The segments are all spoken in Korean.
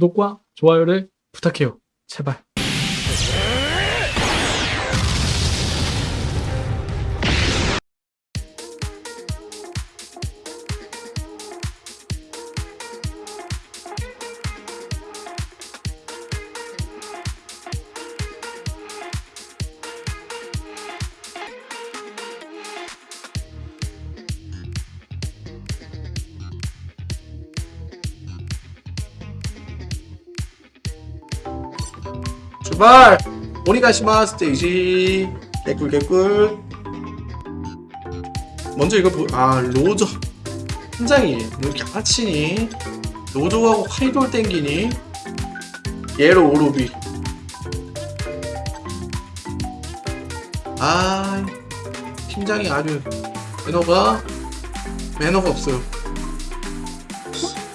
구독과 좋아요를 부탁해요. 제발. 출발! 오니가시마 스테이지. 개꿀 개꿀. 먼저 이거 보... 아 로저. 팀장이 왜 이렇게 아치니? 로저하고 카이돌 땡기니? 예로 오로비. 아 팀장이 아주 매너가 매너가 없어요.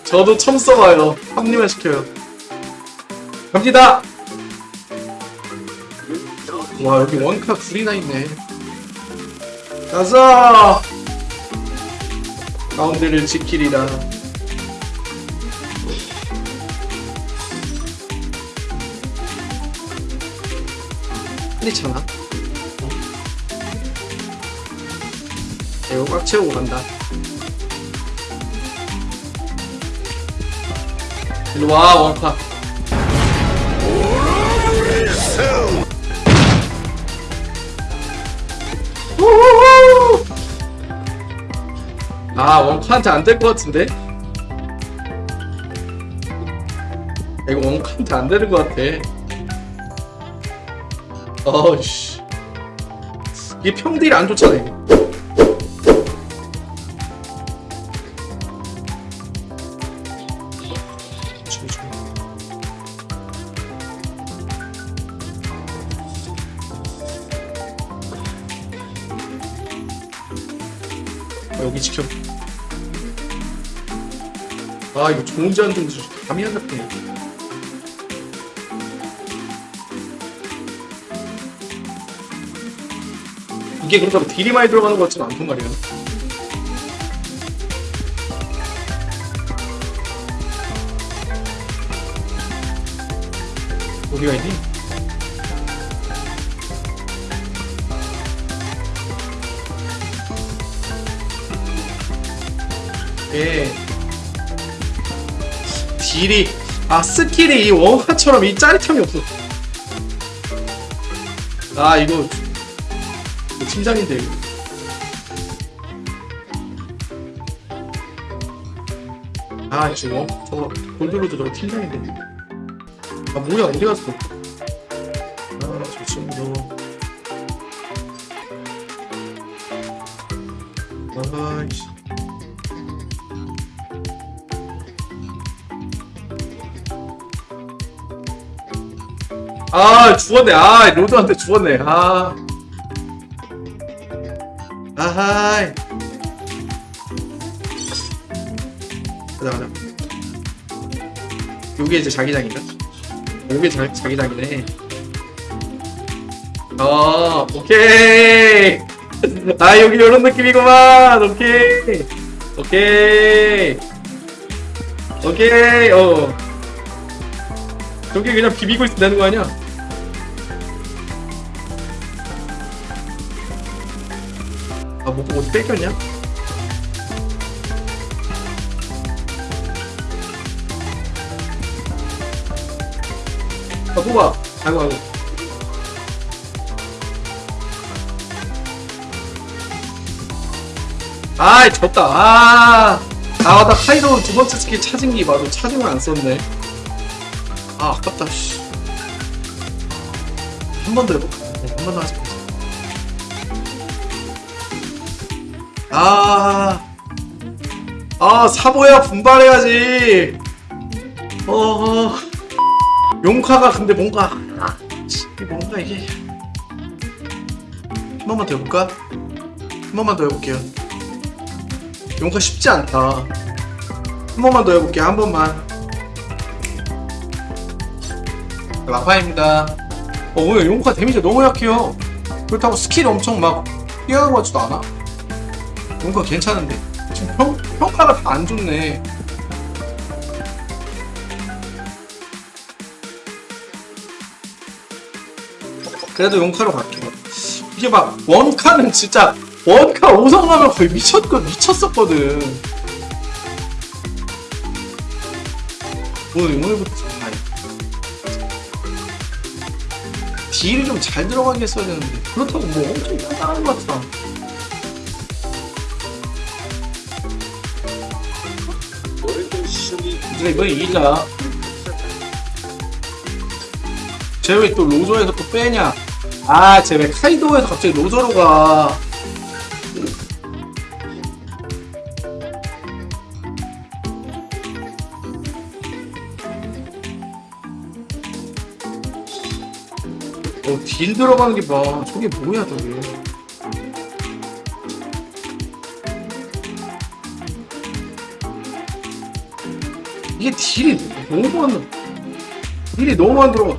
저도 처음 써봐요. 합리화 시켜요. 갑니다 와 여기 원카 둘이나 있네. 가자 가운데를 지키리라. 흔리잖아. 이거 꽉 채우고 간다. 일로와 원카 아 원카한테 안 될 것 같은데? 이거 원카한테 안 되는 것 같아. 어우씨. 이게 평딜이 안 좋잖아 이거 여기 지켜. 아 이거 좋은지 안 좋은지 감이 안 잡히네. 이게 그렇다고 딜이 많이 들어가는 것 같지는 않단 말이야. 어디가 있니? 예. 딜이 아 스킬이 이 원화처럼 이 짜릿함이 없어. 아 이거 팀장인데 이거. 아 지금 저거 골드로도 저거 팀장인데. 아 뭐야 어디 갔어? 아저 친구. 아이씨. 아 죽었네. 아 로드한테 죽었네. 아. 아하이 가자 가자. 요게 이제 자기장인가? 요게 자, 자기장이네. 어 오케이. 아 여기 요런 느낌이구만. 오케이. 오케이. 오케이. 어 저기 그냥 비비고 되는 거 아니야? 아, 못 보고 어디 뺏겼냐? 아, 뽑아. 아이고, 아이고. 아이, 졌다. 아. 아, 나 카이로 두 번째 스킬 찾은 게 바로 찾으면 안 썼네. 아, 아깝다, 씨. 한 번 더 해볼까? 네, 한번 더 하자. 아, 아, 사보야 분발해야지. 어, 용카가 근데 뭔가, 아, 이게 뭔가 이게. 한 번만 더 해볼까? 한 번만 더 해볼게요. 용카 쉽지 않다. 한 번만 더 해볼게요, 한 번만. 라파입니다. 어 뭐야 용카 데미지 너무 약해요. 그렇다고 스킬 엄청 막 뛰어가지도 않아? 용카 괜찮은데. 지금 평, 평가가 다 안 좋네. 그래도 용카로 갈게요 이게 막 원카는 진짜 원카 5성하면 거의 미쳤거 미쳤었거든. 오늘 오늘부터. 딜이 좀 잘 들어가게 했어야 되는데 그렇다고 뭐 엄청 단단한 것 같아. 우리가 이번에 이기자. 쟤 왜 또 로저에서 또 빼냐? 아, 쟤 왜 카이도에서 갑자기 로저로 가? 어, 딜 들어가는 게 봐. 저게 뭐야, 저게. 이게 딜이 너무 안, 딜이 너무 안 들어가.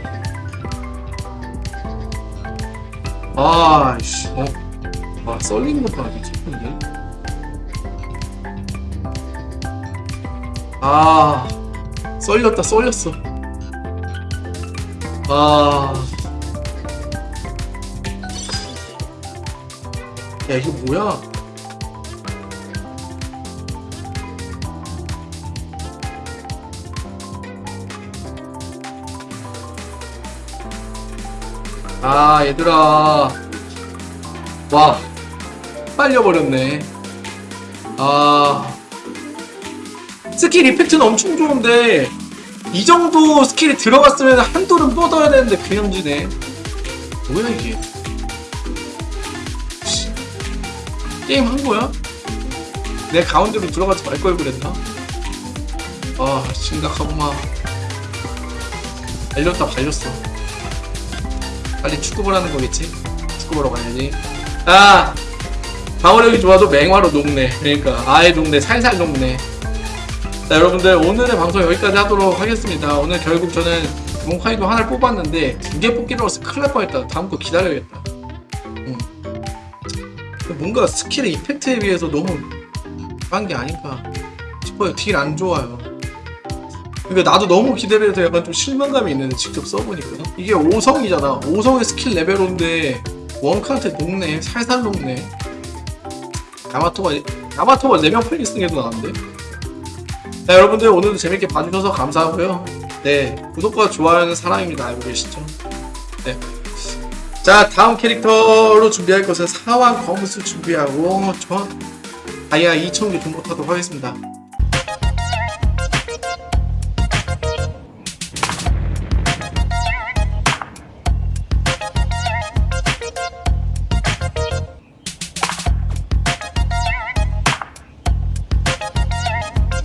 아이씨, 어. 와, 썰리는 것 봐, 미쳤는데. 아, 썰렸다, 썰렸어. 아. 야, 이게 뭐야? 아, 얘들아. 와, 빨려버렸네. 아. skill effect는 엄청 좋은데, 이 정도 skill이 들어갔으면 한 둘은 뻗어야 되는데, 그냥 지네. 뭐야, 이게. 게임 한 거야? 내 가운데로 들어가지 말 걸 그랬나? 아, 심각하구만. 발렸다, 발렸어. 빨리 축구 보라는 거겠지? 축구 보러 가야지. 아! 방어력이 좋아도 맹화로 녹네. 그러니까 아예 녹네. 살살 녹네. 자 여러분들 오늘의 방송 여기까지 하도록 하겠습니다. 오늘 결국 저는 용카이도 하나를 뽑았는데 두 개 뽑기로 해서 큰일 날 뻔했다. 다음 거 기다려야겠다. 음. 뭔가 skill의 effect에 비해서 너무 한게 아닌가 싶어요. deal 안 좋아요. 그러니까 나도 너무 기대를 해서 약간 좀 실망감이 있는데 직접 써보니까 이게 5성이잖아 5성의 스킬 레벨인데 원카한테 녹네 살살 녹네 야마토가 야마토가 4명 플리스팅해도 나왔는데 자 여러분들 오늘도 재밌게 봐주셔서 감사하고요 네 구독과 좋아요는 사랑입니다 알고 계시죠 네. 자 다음 캐릭터로 준비할 것은 사왕 검수 준비하고 저 다이아 2000개 정도 타도록 하겠습니다